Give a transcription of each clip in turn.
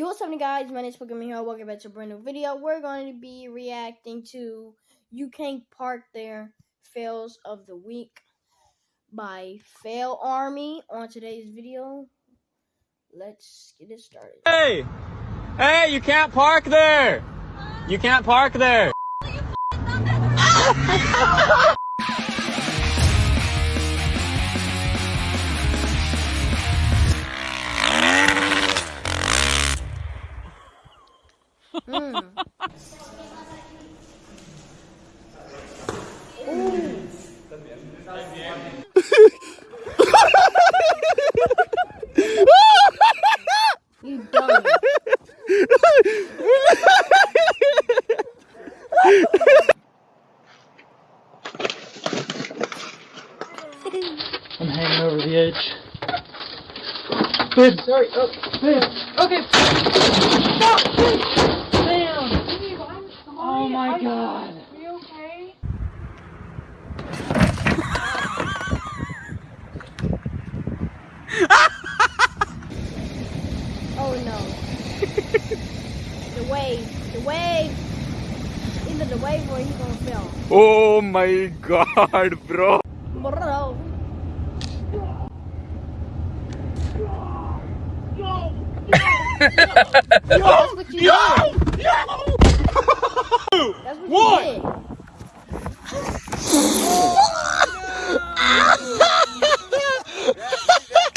Yo, what's happening, guys? My name is Pokemon here. Welcome back to a brand new video. We're going to be reacting to You Can't Park There Fails of the Week by Fail Army on today's video. Let's get it started. Hey! Hey, you can't park there! You can't park there! I'm hanging over the edge. Babe, sorry. Oh, babe. Okay. Stop, please. Damn. Oh my god. Are you okay? Oh no. the wave. The wave. Either the wave or he gonna fail. Oh my god, bro! Bro. That's what you did. That's what What? you did.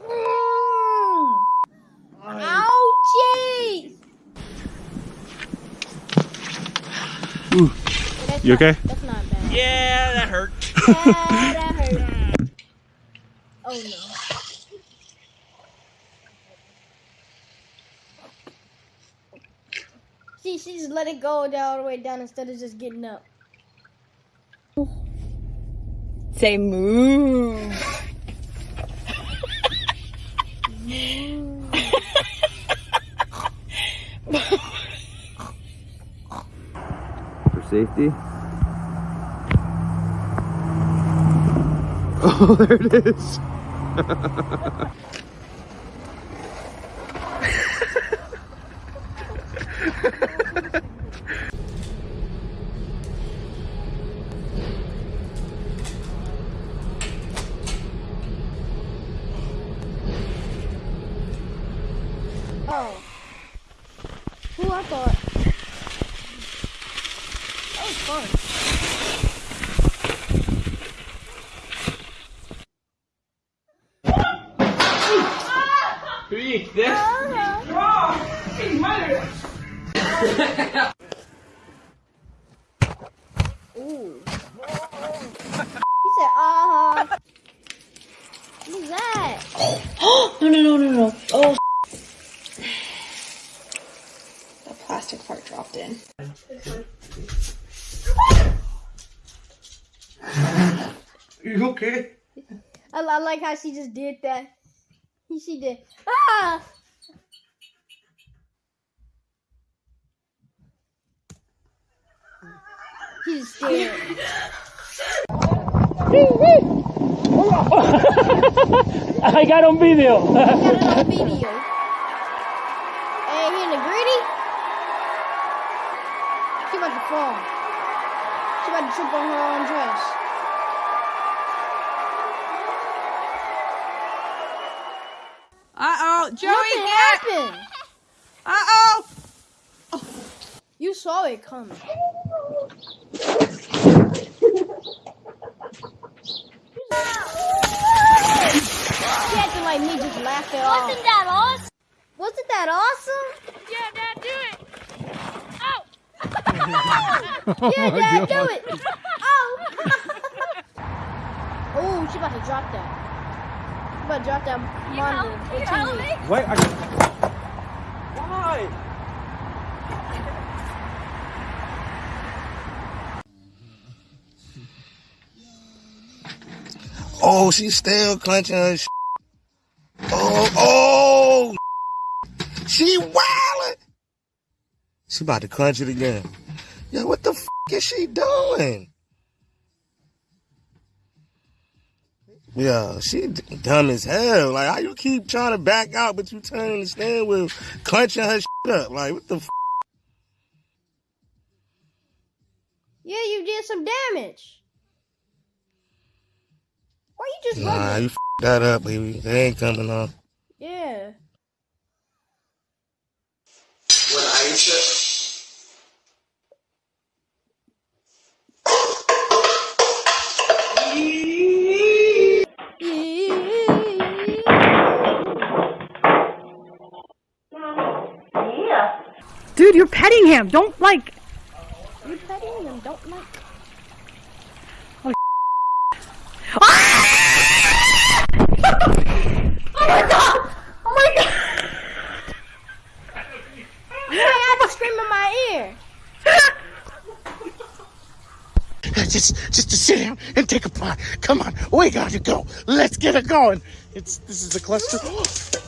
Mm. Ouchie! That's You not- okay? That's not bad. Yeah, that hurt. Ah, that hurt. Oh no. See, she just let it go down all the way down instead of just getting up. Say moo. For safety. Oh, there it is. Oh. Who I thought. That was fun. Who Freak, this. Ooh. He said, uh huh. Who's that? no, no, no, no, no. Oh. The plastic part dropped in. You okay? I, I like how she just did that. She did. Ah! She just stared. I got on video. Got it on video. Hey, he in the gritty? She about to fall. She about to trip on her own dress. Uh oh, Joey, Nothing happened. Uh oh. You saw it coming. She acting like me just laughed it off. Wasn't that awesome? Wasn't that awesome? Yeah, Dad, do it. Oh, Yeah, oh Dad, do it. Oh. oh, she about to drop that. She about to drop that monitor or you help me? Wait, I... Why? Oh, she's still clenching her. sh- Oh, oh, she wildin'. She about to clench it again. Yo, what the f- is she doing? Yeah, she d- dumb as hell. Like, how you keep trying to back out, but you turning the stand with clenching her shit up? Like, what the f? Yeah, you did some damage. Why you just Nah, running? you f that up, baby. It ain't coming off. Yeah. When Aisha Dude, you're petting him. Don't like. You're petting him. don't like. Oh, ah! oh my god! Oh my You ain't have to scream in my ear. Just, just to sit down and take a pot. Come on, we got to go. Let's get it going. It's this is the cluster.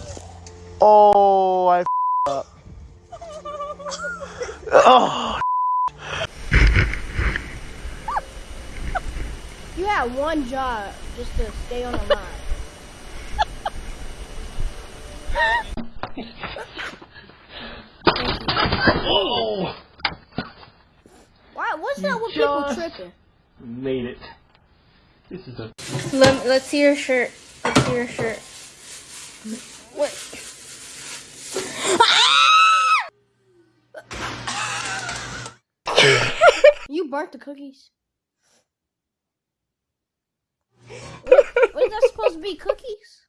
Oh, I up. Oh, You had one job just to stay on the line. Why? What's that with people tripping? Made it. This is a. Let, let's see your shirt. Let's see your shirt. What? You burnt the cookies. What, what is that supposed to be? Cookies?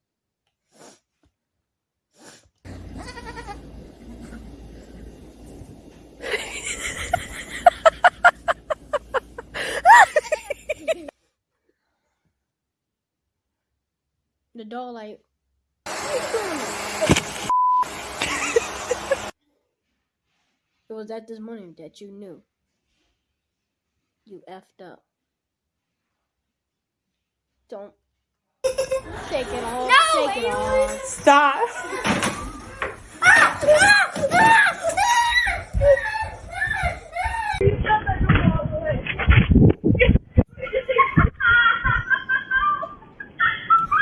the doll like. It was at this morning that you knew. You effed up. Don't shake it off. No, take it off. Stop.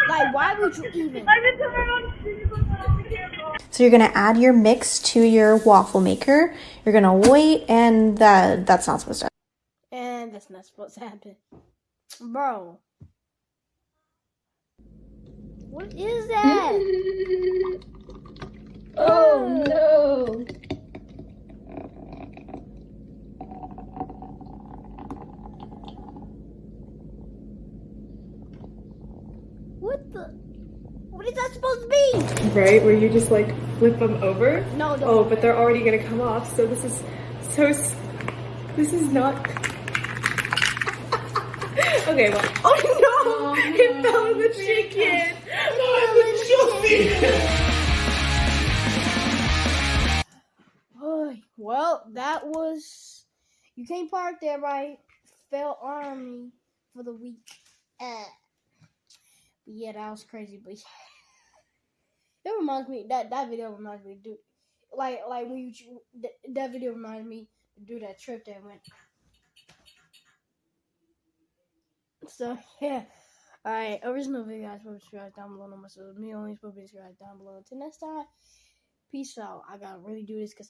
Like, why would you even? So you're gonna add your mix to your waffle maker. You're gonna wait, and that that's not supposed to. That's not supposed to happen, bro. What is that? Oh no! what the? What is that supposed to be? Right, where you just like flip them over. No. Oh, but they're already gonna come off. So this is so. This is not. Okay, well. Oh no! It fell in the chicken. Oy, well, that was. You can't park there, right? Fail Army for the week. Eh. But yeah, that was crazy. But it reminds me that that video reminds me, dude. Like like when you that, that video reminded me to do that trip that went. So yeah. Alright, original video guys, subscribe down below. No more so me only subscribe down below. Until next time, peace out. I gotta really do this because